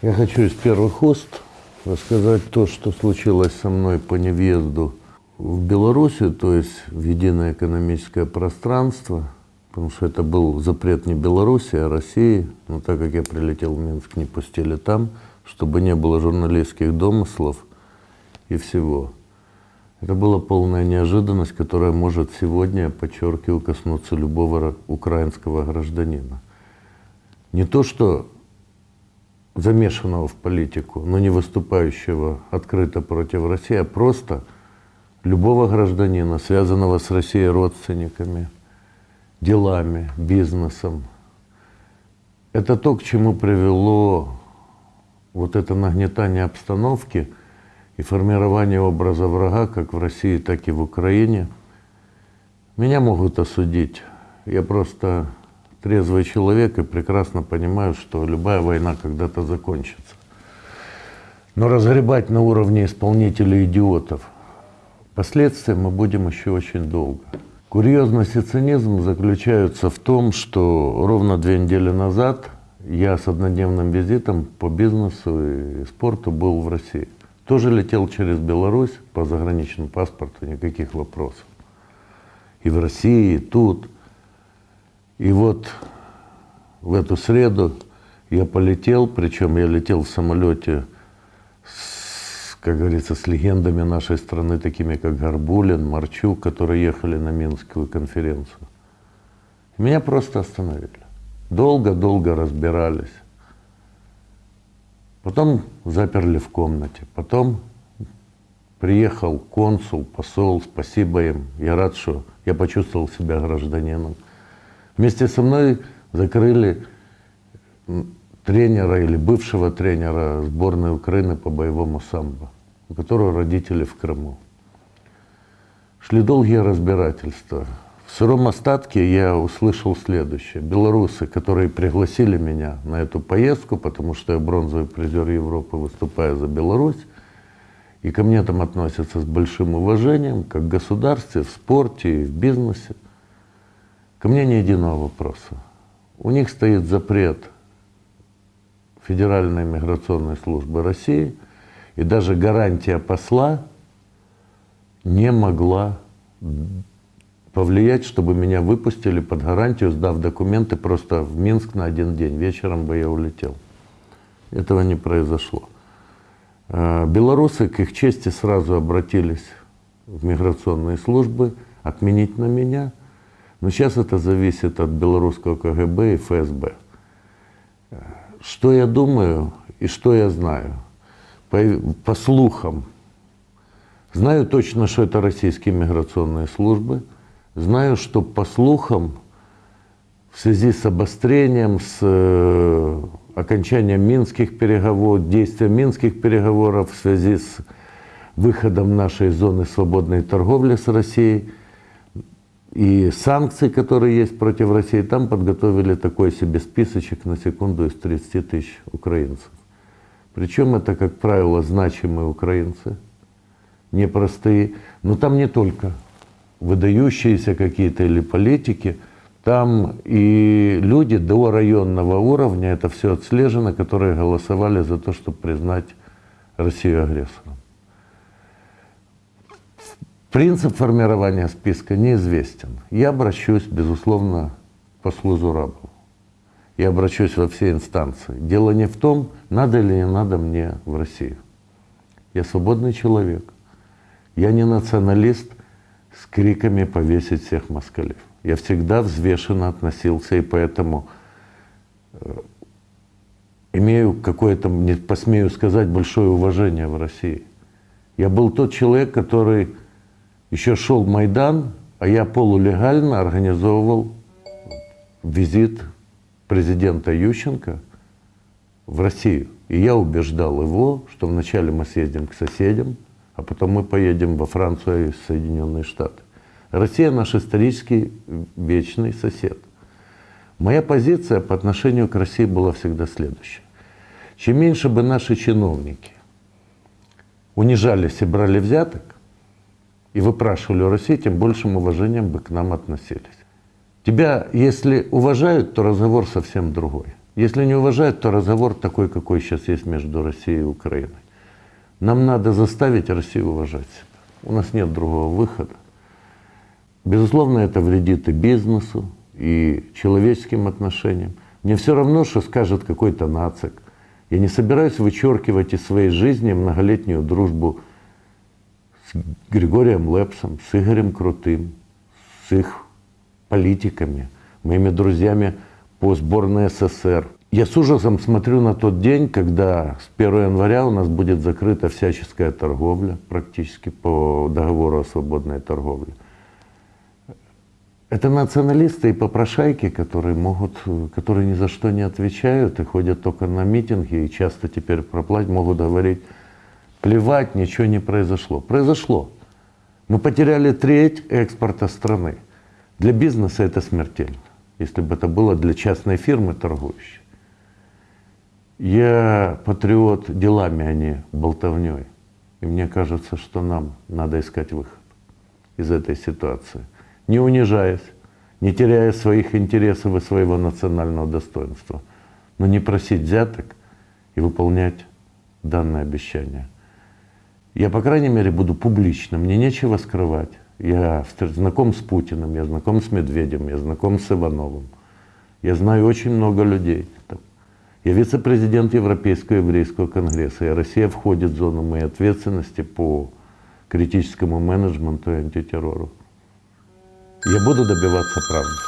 Я хочу из первых уст рассказать то, что случилось со мной по невъезду в Белоруссию, то есть в единое экономическое пространство, потому что это был запрет не Беларуси, а России. Но так как я прилетел в Минск, не пустили там, чтобы не было журналистских домыслов и всего. Это была полная неожиданность, которая может сегодня, подчеркиваю, коснуться любого украинского гражданина. Не то, что замешанного в политику, но не выступающего открыто против России, а просто любого гражданина, связанного с Россией родственниками, делами, бизнесом. Это то, к чему привело вот это нагнетание обстановки и формирование образа врага как в России, так и в Украине. Меня могут осудить. Я просто трезвый человек и прекрасно понимаю, что любая война когда-то закончится. Но разгребать на уровне исполнителей идиотов последствия мы будем еще очень долго. Курьезность и цинизм заключаются в том, что ровно две недели назад я с однодневным визитом по бизнесу и спорту был в России. Тоже летел через Беларусь по заграничному паспорту, никаких вопросов. И в России, и тут – и вот в эту среду я полетел, причем я летел в самолете, с, как говорится, с легендами нашей страны, такими как Горбулин, Марчук, которые ехали на Минскую конференцию. Меня просто остановили. Долго-долго разбирались. Потом заперли в комнате. Потом приехал консул, посол, спасибо им. Я рад, что я почувствовал себя гражданином. Вместе со мной закрыли тренера или бывшего тренера сборной Украины по боевому самбо, у которого родители в Крыму. Шли долгие разбирательства. В сыром остатке я услышал следующее. Белорусы, которые пригласили меня на эту поездку, потому что я бронзовый призер Европы, выступая за Беларусь, и ко мне там относятся с большим уважением, как в государстве, в спорте и в бизнесе – Ко мне ни единого вопроса. У них стоит запрет Федеральной миграционной службы России, и даже гарантия посла не могла повлиять, чтобы меня выпустили под гарантию, сдав документы просто в Минск на один день. Вечером бы я улетел. Этого не произошло. А, белорусы, к их чести, сразу обратились в миграционные службы отменить на меня – но сейчас это зависит от белорусского КГБ и ФСБ. Что я думаю и что я знаю? По, по слухам, знаю точно, что это российские миграционные службы. Знаю, что по слухам, в связи с обострением, с э, окончанием минских переговоров, действия минских переговоров, в связи с выходом нашей зоны свободной торговли с Россией, и санкции, которые есть против России, там подготовили такой себе списочек на секунду из 30 тысяч украинцев. Причем это, как правило, значимые украинцы, непростые. Но там не только выдающиеся какие-то или политики, там и люди до районного уровня, это все отслежено, которые голосовали за то, чтобы признать Россию агрессором. Принцип формирования списка неизвестен. Я обращусь, безусловно, к послу Зурабову. Я обращусь во все инстанции. Дело не в том, надо или не надо мне в Россию. Я свободный человек. Я не националист с криками повесить всех москалев. Я всегда взвешенно относился, и поэтому э, имею какое-то, не посмею сказать, большое уважение в России. Я был тот человек, который еще шел Майдан, а я полулегально организовывал визит президента Ющенко в Россию. И я убеждал его, что вначале мы съездим к соседям, а потом мы поедем во Францию и Соединенные Штаты. Россия наш исторический вечный сосед. Моя позиция по отношению к России была всегда следующая. Чем меньше бы наши чиновники унижались и брали взяток, и выпрашивали у России, тем большим уважением бы к нам относились. Тебя, если уважают, то разговор совсем другой. Если не уважают, то разговор такой, какой сейчас есть между Россией и Украиной. Нам надо заставить Россию уважать себя. У нас нет другого выхода. Безусловно, это вредит и бизнесу, и человеческим отношениям. Мне все равно, что скажет какой-то нацик. Я не собираюсь вычеркивать из своей жизни многолетнюю дружбу с Григорием Лепсом, с Игорем Крутым, с их политиками, моими друзьями по сборной СССР. Я с ужасом смотрю на тот день, когда с 1 января у нас будет закрыта всяческая торговля, практически по договору о свободной торговле. Это националисты и попрошайки, которые могут, которые ни за что не отвечают и ходят только на митинги и часто теперь проплатить, могут говорить, плевать, ничего не произошло. Произошло. Мы потеряли треть экспорта страны. Для бизнеса это смертельно, если бы это было для частной фирмы торгующей. Я патриот делами, а не болтовней. И мне кажется, что нам надо искать выход из этой ситуации – не унижаясь, не теряя своих интересов и своего национального достоинства, но не просить взяток и выполнять данное обещание. Я, по крайней мере, буду публичным, мне нечего скрывать. Я знаком с Путиным, я знаком с Медведем, я знаком с Ивановым. Я знаю очень много людей. Я вице-президент Европейского еврейского конгресса, и Россия входит в зону моей ответственности по критическому менеджменту и антитеррору. Я буду добиваться правды.